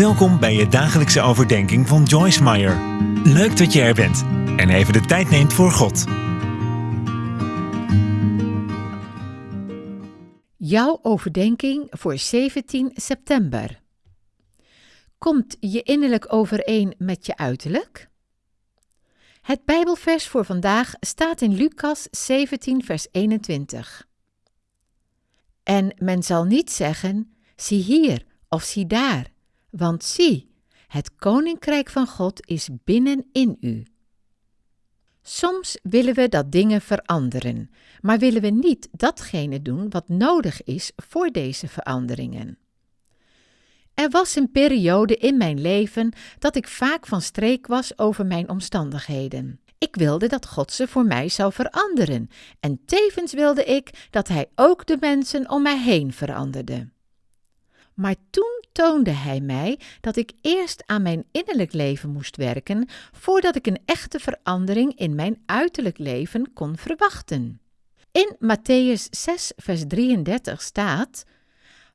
Welkom bij je dagelijkse overdenking van Joyce Meyer. Leuk dat je er bent en even de tijd neemt voor God. Jouw overdenking voor 17 september. Komt je innerlijk overeen met je uiterlijk? Het Bijbelvers voor vandaag staat in Lucas 17, vers 21. En men zal niet zeggen: zie hier of zie daar, want zie, het koninkrijk van God is binnenin u. Soms willen we dat dingen veranderen, maar willen we niet datgene doen wat nodig is voor deze veranderingen. Er was een periode in mijn leven dat ik vaak van streek was over mijn omstandigheden. Ik wilde dat God ze voor mij zou veranderen en tevens wilde ik dat Hij ook de mensen om mij heen veranderde. Maar toen toonde Hij mij dat ik eerst aan mijn innerlijk leven moest werken voordat ik een echte verandering in mijn uiterlijk leven kon verwachten. In Matthäus 6, vers 33 staat: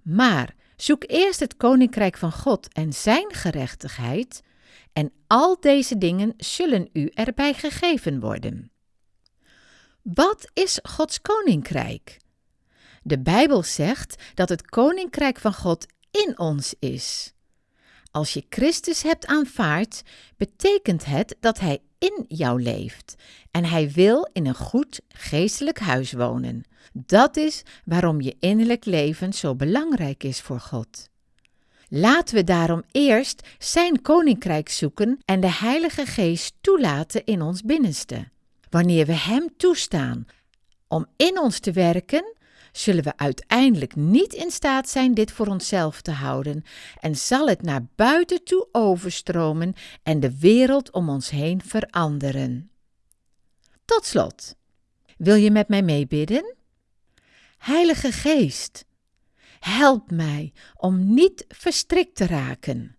Maar zoek eerst het koninkrijk van God en Zijn gerechtigheid, en al deze dingen zullen u erbij gegeven worden. Wat is Gods koninkrijk? De Bijbel zegt dat het koninkrijk van God in ons is. Als je Christus hebt aanvaard, betekent het dat Hij in jou leeft en Hij wil in een goed geestelijk huis wonen. Dat is waarom je innerlijk leven zo belangrijk is voor God. Laten we daarom eerst Zijn koninkrijk zoeken en de Heilige Geest toelaten in ons binnenste. Wanneer we Hem toestaan om in ons te werken, zullen we uiteindelijk niet in staat zijn dit voor onszelf te houden en zal het naar buiten toe overstromen en de wereld om ons heen veranderen. Tot slot, wil je met mij meebidden? Heilige Geest, help mij om niet verstrikt te raken.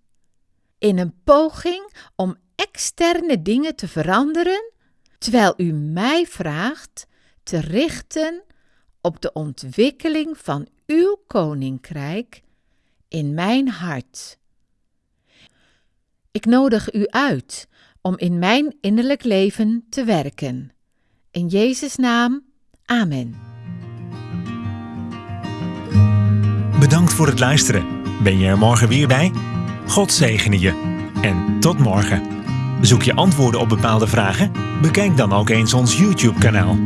In een poging om externe dingen te veranderen, terwijl u mij vraagt te richten op de ontwikkeling van uw koninkrijk in mijn hart. Ik nodig u uit om in mijn innerlijk leven te werken. In Jezus' naam, Amen. Bedankt voor het luisteren. Ben je er morgen weer bij? God zegene je. En tot morgen. Zoek je antwoorden op bepaalde vragen? Bekijk dan ook eens ons YouTube-kanaal.